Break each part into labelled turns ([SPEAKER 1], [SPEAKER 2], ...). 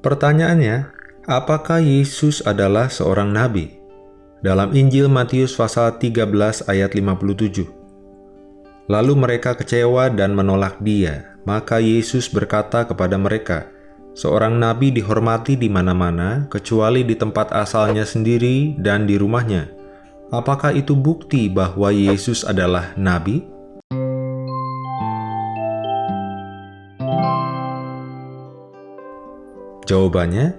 [SPEAKER 1] Pertanyaannya, apakah Yesus adalah seorang nabi? Dalam Injil Matius pasal 13 ayat 57. Lalu mereka kecewa dan menolak dia. Maka Yesus berkata kepada mereka, Seorang nabi dihormati di mana-mana, kecuali di tempat asalnya sendiri dan di rumahnya. Apakah itu bukti bahwa Yesus adalah nabi? Jawabannya,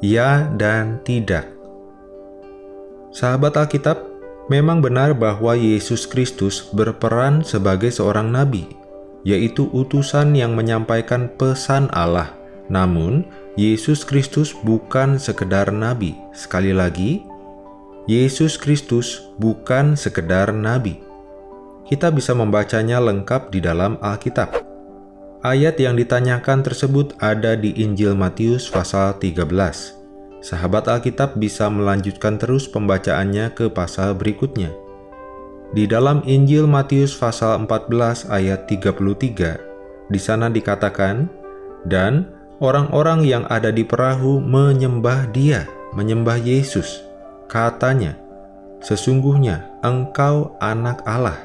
[SPEAKER 1] ya dan tidak. Sahabat Alkitab, memang benar bahwa Yesus Kristus berperan sebagai seorang nabi, yaitu utusan yang menyampaikan pesan Allah. Namun, Yesus Kristus bukan sekedar nabi. Sekali lagi, Yesus Kristus bukan sekedar nabi. Kita bisa membacanya lengkap di dalam Alkitab. Ayat yang ditanyakan tersebut ada di Injil Matius pasal 13. Sahabat Alkitab bisa melanjutkan terus pembacaannya ke pasal berikutnya. Di dalam Injil Matius pasal 14 ayat 33, di sana dikatakan, Dan orang-orang yang ada di perahu menyembah dia, menyembah Yesus. Katanya, Sesungguhnya engkau anak Allah.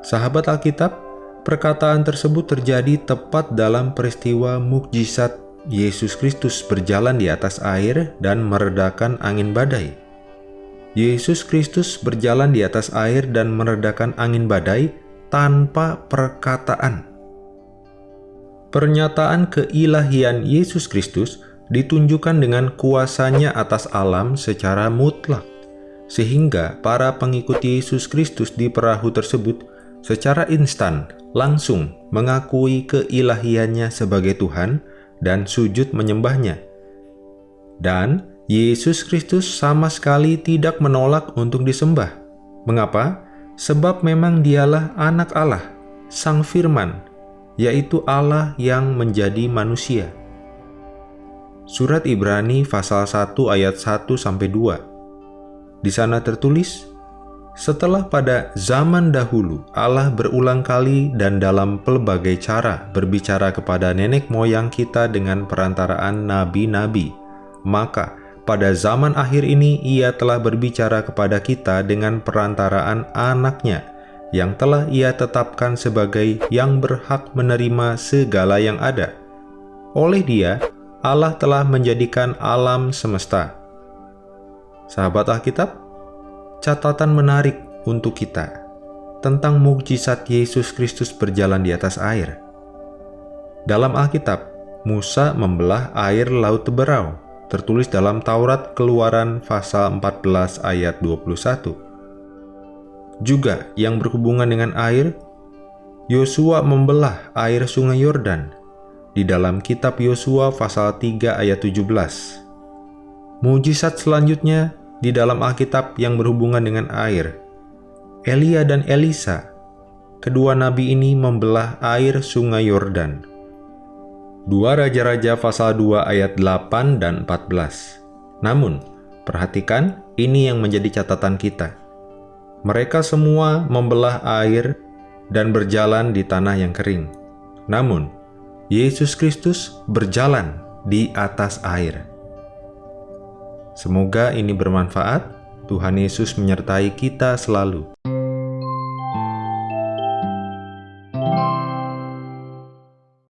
[SPEAKER 1] Sahabat Alkitab, Perkataan tersebut terjadi tepat dalam peristiwa mukjizat Yesus Kristus berjalan di atas air dan meredakan angin badai. Yesus Kristus berjalan di atas air dan meredakan angin badai tanpa perkataan. Pernyataan keilahian Yesus Kristus ditunjukkan dengan kuasanya atas alam secara mutlak, sehingga para pengikut Yesus Kristus di perahu tersebut secara instan langsung mengakui keilahiannya sebagai Tuhan dan sujud menyembahnya. Dan Yesus Kristus sama sekali tidak menolak untuk disembah. Mengapa? Sebab memang dialah anak Allah, Sang Firman, yaitu Allah yang menjadi manusia. Surat Ibrani pasal 1 ayat 1 sampai 2. Di sana tertulis, setelah pada zaman dahulu Allah berulang kali dan dalam pelbagai cara berbicara kepada nenek moyang kita dengan perantaraan nabi-nabi, maka pada zaman akhir ini ia telah berbicara kepada kita dengan perantaraan anaknya, yang telah ia tetapkan sebagai yang berhak menerima segala yang ada. Oleh dia, Allah telah menjadikan alam semesta. Sahabat Alkitab, catatan menarik untuk kita tentang mukjizat Yesus Kristus berjalan di atas air. Dalam Alkitab, Musa membelah air laut Teberau, tertulis dalam Taurat Keluaran pasal 14 ayat 21. Juga yang berhubungan dengan air, Yosua membelah air sungai Yordan di dalam kitab Yosua pasal 3 ayat 17. Mujizat selanjutnya di dalam Alkitab yang berhubungan dengan air. Elia dan Elisa, kedua nabi ini membelah air sungai Yordan. Dua Raja-Raja pasal 2 ayat 8 dan 14. Namun, perhatikan ini yang menjadi catatan kita. Mereka semua membelah air dan berjalan di tanah yang kering. Namun, Yesus Kristus berjalan di atas air. Semoga ini bermanfaat. Tuhan Yesus menyertai kita selalu.